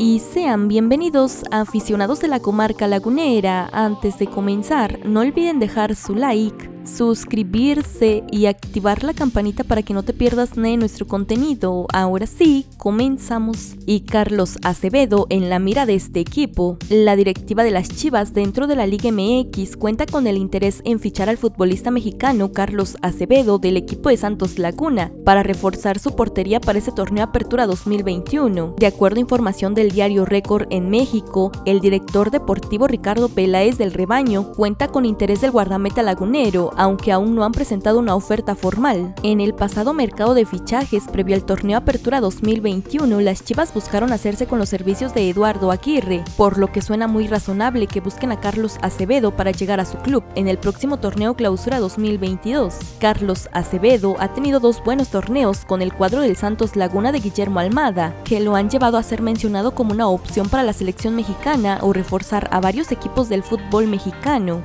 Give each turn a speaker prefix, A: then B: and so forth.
A: y sean bienvenidos aficionados de la comarca lagunera. Antes de comenzar, no olviden dejar su like, suscribirse y activar la campanita para que no te pierdas de nuestro contenido. Ahora sí, comenzamos. Y Carlos Acevedo en la mira de este equipo. La directiva de las Chivas dentro de la Liga MX cuenta con el interés en fichar al futbolista mexicano Carlos Acevedo del equipo de Santos Laguna para reforzar su portería para ese torneo Apertura 2021. De acuerdo a información del diario Récord en México, el director deportivo Ricardo Peláez del Rebaño cuenta con interés del guardameta lagunero aunque aún no han presentado una oferta formal. En el pasado mercado de fichajes previo al torneo Apertura 2021, las Chivas buscaron hacerse con los servicios de Eduardo Aguirre, por lo que suena muy razonable que busquen a Carlos Acevedo para llegar a su club en el próximo torneo Clausura 2022. Carlos Acevedo ha tenido dos buenos torneos con el cuadro del Santos Laguna de Guillermo Almada, que lo han llevado a ser mencionado como una opción para la selección mexicana o reforzar a varios equipos del fútbol mexicano.